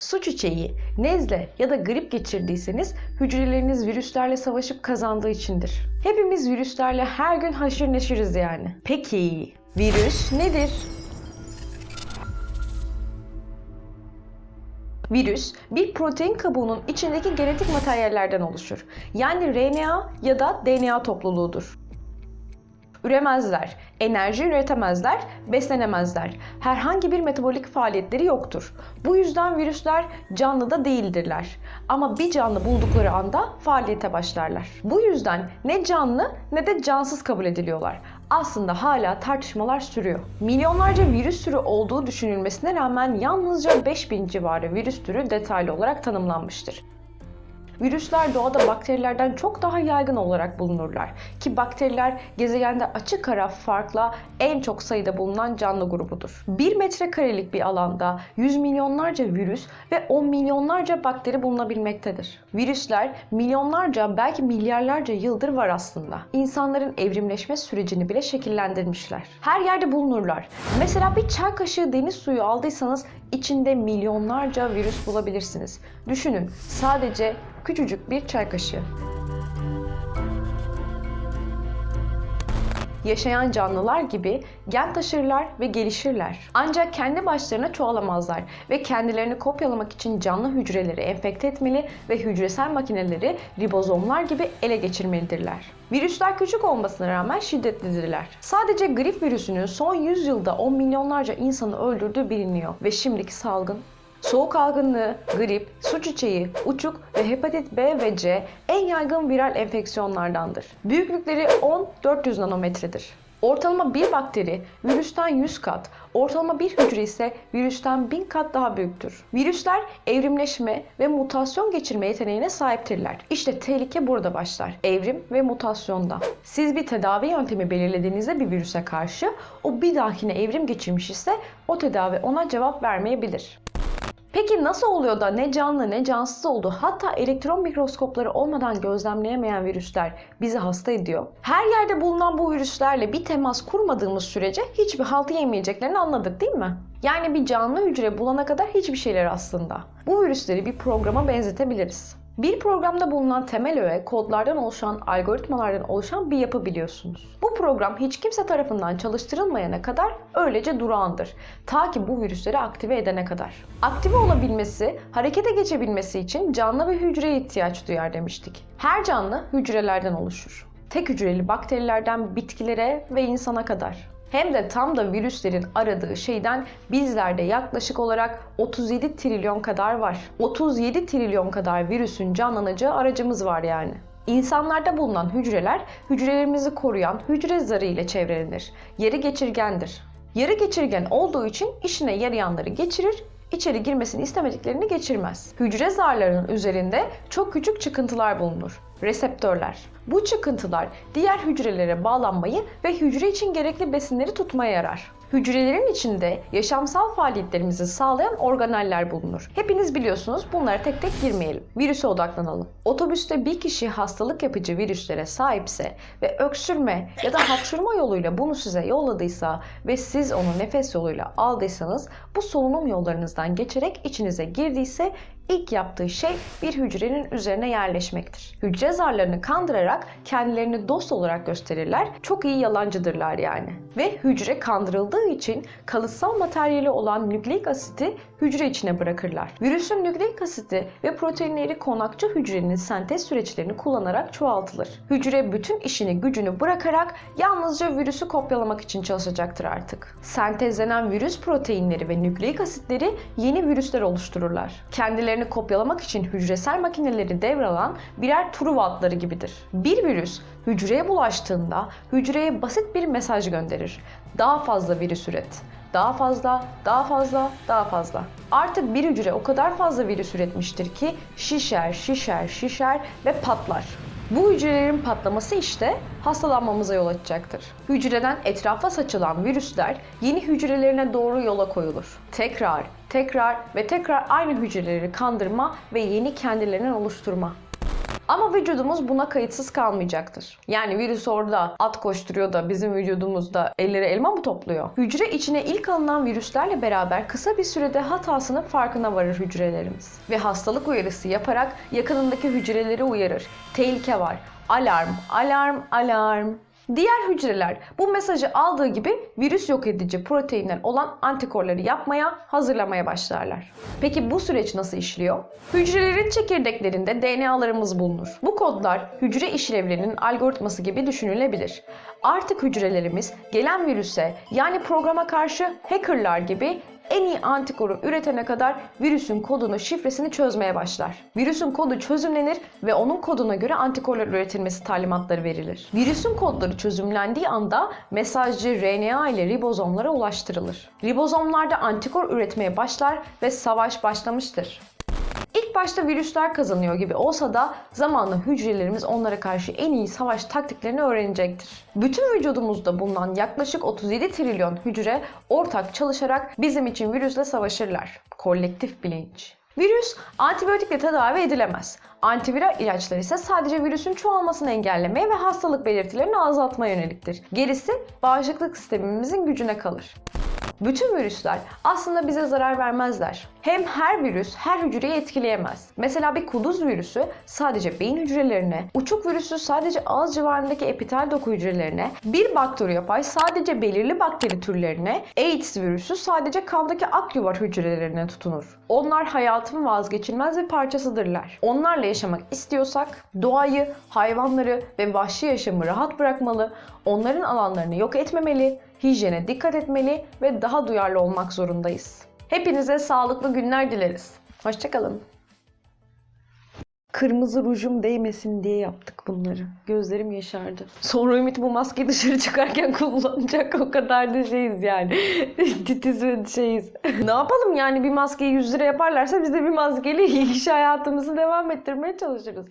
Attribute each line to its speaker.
Speaker 1: Su çiçeği, nezle ya da grip geçirdiyseniz hücreleriniz virüslerle savaşıp kazandığı içindir. Hepimiz virüslerle her gün haşır neşiriz yani. Peki virüs nedir? Virüs, bir protein kabuğunun içindeki genetik materyallerden oluşur. Yani RNA ya da DNA topluluğudur. Üremezler, enerji üretemezler, beslenemezler. Herhangi bir metabolik faaliyetleri yoktur. Bu yüzden virüsler canlı da değildirler. Ama bir canlı buldukları anda faaliyete başlarlar. Bu yüzden ne canlı ne de cansız kabul ediliyorlar. Aslında hala tartışmalar sürüyor. Milyonlarca virüs türü olduğu düşünülmesine rağmen yalnızca 5000 civarı virüs türü detaylı olarak tanımlanmıştır. Virüsler doğada bakterilerden çok daha yaygın olarak bulunurlar. Ki bakteriler gezegende açık ara farkla en çok sayıda bulunan canlı grubudur. 1 metrekarelik bir alanda 100 milyonlarca virüs ve 10 milyonlarca bakteri bulunabilmektedir. Virüsler milyonlarca belki milyarlarca yıldır var aslında. İnsanların evrimleşme sürecini bile şekillendirmişler. Her yerde bulunurlar. Mesela bir çay kaşığı deniz suyu aldıysanız içinde milyonlarca virüs bulabilirsiniz. Düşünün sadece küçücük bir çay kaşığı. Yaşayan canlılar gibi gen taşırlar ve gelişirler. Ancak kendi başlarına çoğalamazlar ve kendilerini kopyalamak için canlı hücreleri enfekte etmeli ve hücresel makineleri ribozomlar gibi ele geçirmelidirler. Virüsler küçük olmasına rağmen şiddetlidirler. Sadece grip virüsünün son 100 yılda 10 milyonlarca insanı öldürdüğü biliniyor ve şimdiki salgın Soğuk algınlığı, grip, su çiçeği, uçuk ve hepatit B ve C en yaygın viral enfeksiyonlardandır. Büyüklükleri 10-400 nanometredir. Ortalama bir bakteri virüsten 100 kat, ortalama bir hücre ise virüsten 1000 kat daha büyüktür. Virüsler evrimleşme ve mutasyon geçirme yeteneğine sahiptirler. İşte tehlike burada başlar. Evrim ve mutasyonda. Siz bir tedavi yöntemi belirlediğinizde bir virüse karşı o bir dahakine evrim geçirmiş ise o tedavi ona cevap vermeyebilir. Peki nasıl oluyor da ne canlı ne cansız oldu hatta elektron mikroskopları olmadan gözlemleyemeyen virüsler bizi hasta ediyor? Her yerde bulunan bu virüslerle bir temas kurmadığımız sürece hiçbir halt yemeyeceklerini anladık değil mi? Yani bir canlı hücre bulana kadar hiçbir şeyler aslında. Bu virüsleri bir programa benzetebiliriz. Bir programda bulunan temel öğe kodlardan oluşan, algoritmalardan oluşan bir yapı biliyorsunuz. Bu program hiç kimse tarafından çalıştırılmayana kadar öylece durağandır. Ta ki bu virüsleri aktive edene kadar. Aktive olabilmesi, harekete geçebilmesi için canlı bir hücreye ihtiyaç duyar demiştik. Her canlı hücrelerden oluşur. Tek hücreli bakterilerden bitkilere ve insana kadar. Hem de tam da virüslerin aradığı şeyden bizlerde yaklaşık olarak 37 trilyon kadar var. 37 trilyon kadar virüsün canlanacağı aracımız var yani. İnsanlarda bulunan hücreler hücrelerimizi koruyan hücre zarı ile çevrelenir. Yarı geçirgendir. Yarı geçirgen olduğu için işine yarayanları geçirir, içeri girmesini istemediklerini geçirmez. Hücre zarlarının üzerinde çok küçük çıkıntılar bulunur. Reseptörler. Bu çıkıntılar diğer hücrelere bağlanmayı ve hücre için gerekli besinleri tutmaya yarar. Hücrelerin içinde yaşamsal faaliyetlerimizi sağlayan organeller bulunur. Hepiniz biliyorsunuz bunlara tek tek girmeyelim. Virüse odaklanalım. Otobüste bir kişi hastalık yapıcı virüslere sahipse ve öksürme ya da hapşırma yoluyla bunu size yolladıysa ve siz onu nefes yoluyla aldıysanız bu solunum yollarınızdan geçerek içinize girdiyse ilk yaptığı şey bir hücrenin üzerine yerleşmektir. Hücre zarlarını kandırarak kendilerini dost olarak gösterirler. Çok iyi yalancıdırlar yani. Ve hücre kandırıldığı için kalıtsal materyali olan nükleik asiti hücre içine bırakırlar. Virüsün nükleik asiti ve proteinleri konakçı hücrenin sentez süreçlerini kullanarak çoğaltılır. Hücre bütün işini gücünü bırakarak yalnızca virüsü kopyalamak için çalışacaktır artık. Sentezlenen virüs proteinleri ve nükleik asitleri yeni virüsler oluştururlar. Kendilerini kopyalamak için hücresel makineleri devralan birer Truva atları gibidir. Bir virüs hücreye bulaştığında hücreye basit bir mesaj gönderir. Daha fazla virüs üret. Daha fazla, daha fazla, daha fazla. Artık bir hücre o kadar fazla virüs üretmiştir ki şişer, şişer, şişer ve patlar. Bu hücrelerin patlaması işte hastalanmamıza yol açacaktır. Hücreden etrafa saçılan virüsler yeni hücrelerine doğru yola koyulur. Tekrar, tekrar ve tekrar aynı hücreleri kandırma ve yeni kendilerinden oluşturma. Ama vücudumuz buna kayıtsız kalmayacaktır. Yani virüs orada at koşturuyor da bizim vücudumuzda elleri elma mı topluyor? Hücre içine ilk alınan virüslerle beraber kısa bir sürede hatasının farkına varır hücrelerimiz. Ve hastalık uyarısı yaparak yakınındaki hücreleri uyarır. Tehlike var. Alarm, alarm, alarm. Diğer hücreler bu mesajı aldığı gibi virüs yok edici proteinler olan antikorları yapmaya, hazırlamaya başlarlar. Peki bu süreç nasıl işliyor? Hücrelerin çekirdeklerinde DNA'larımız bulunur. Bu kodlar hücre işlevlerinin algoritması gibi düşünülebilir. Artık hücrelerimiz gelen virüse yani programa karşı hackerlar gibi en iyi antikoru üretene kadar virüsün kodunu, şifresini çözmeye başlar. Virüsün kodu çözümlenir ve onun koduna göre antikorlar üretilmesi talimatları verilir. Virüsün kodları çözümlendiği anda mesajcı RNA ile ribozomlara ulaştırılır. Ribozomlarda antikor üretmeye başlar ve savaş başlamıştır. Başta virüsler kazanıyor gibi olsa da zamanla hücrelerimiz onlara karşı en iyi savaş taktiklerini öğrenecektir. Bütün vücudumuzda bulunan yaklaşık 37 trilyon hücre ortak çalışarak bizim için virüsle savaşırlar. Kolektif bilinç. Virüs antibiyotikle tedavi edilemez. Antiviral ilaçlar ise sadece virüsün çoğalmasını engellemeye ve hastalık belirtilerini azaltmaya yöneliktir. Gerisi bağışıklık sistemimizin gücüne kalır. Bütün virüsler aslında bize zarar vermezler. Hem her virüs her hücreyi etkileyemez. Mesela bir kuduz virüsü sadece beyin hücrelerine, uçuk virüsü sadece ağız civarındaki epitel doku hücrelerine, bir bakteriyopay sadece belirli bakteri türlerine, AIDS virüsü sadece kandaki akyuvar hücrelerine tutunur. Onlar hayatın vazgeçilmez bir parçasıdırlar. Onlarla yaşamak istiyorsak doğayı, hayvanları ve vahşi yaşamı rahat bırakmalı, onların alanlarını yok etmemeli, hijyene dikkat etmeli ve daha duyarlı olmak zorundayız. Hepinize sağlıklı günler dileriz. Hoşçakalın. Kırmızı rujum değmesin diye yaptık bunları. Gözlerim yaşardı. Sonra Ümit bu maskeyi dışarı çıkarken kullanacak. O kadar da şeyiz yani. Titiz ve şeyiz. ne yapalım yani bir maskeyi 100 lira yaparlarsa biz de bir maskeyle iş hayatımızı devam ettirmeye çalışırız.